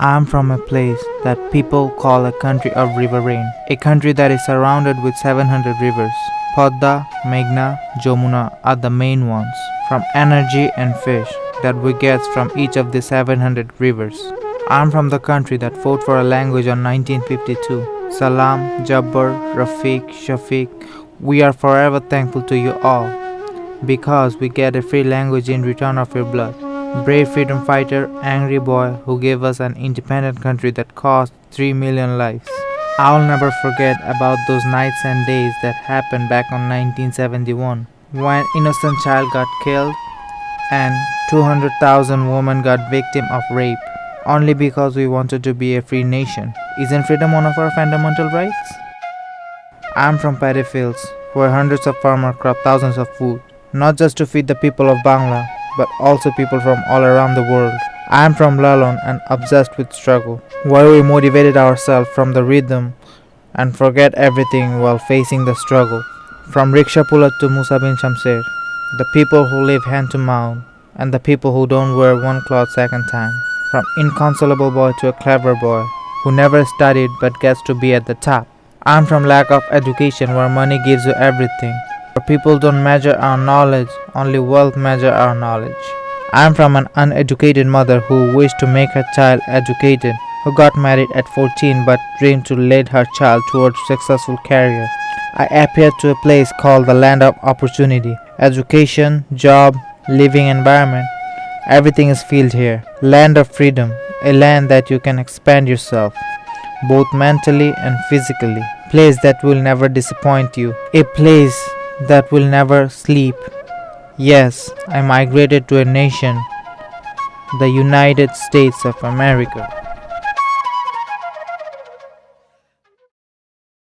I'm from a place that people call a country of river rain, a country that is surrounded with 700 rivers. Padma, Meghna, Jamuna are the main ones, from energy and fish that we get from each of the 700 rivers. I'm from the country that fought for a language on 1952. Salam, Jabbar, Rafiq, Shafiq, we are forever thankful to you all because we get a free language in return of your blood. Brave freedom fighter, angry boy who gave us an independent country that cost 3 million lives. I'll never forget about those nights and days that happened back on 1971 when innocent child got killed and 200,000 women got victim of rape only because we wanted to be a free nation. Isn't freedom one of our fundamental rights? I'm from paddy fields where hundreds of farmers crop thousands of food, not just to feed the people of Bangla, but also people from all around the world. I am from Lalon and obsessed with struggle, where we motivated ourselves from the rhythm and forget everything while facing the struggle. From Riksha Pulat to Musa bin Shamsher, the people who live hand to mouth, and the people who don't wear one cloth second time. From inconsolable boy to a clever boy, who never studied but gets to be at the top. I'm from lack of education where money gives you everything, people don't measure our knowledge, only wealth measure our knowledge. I am from an uneducated mother who wished to make her child educated, who got married at 14 but dreamed to lead her child towards successful career. I appeared to a place called the land of opportunity. Education, job, living environment, everything is filled here. Land of freedom, a land that you can expand yourself, both mentally and physically. Place that will never disappoint you. A place that will never sleep. Yes, I migrated to a nation, the United States of America.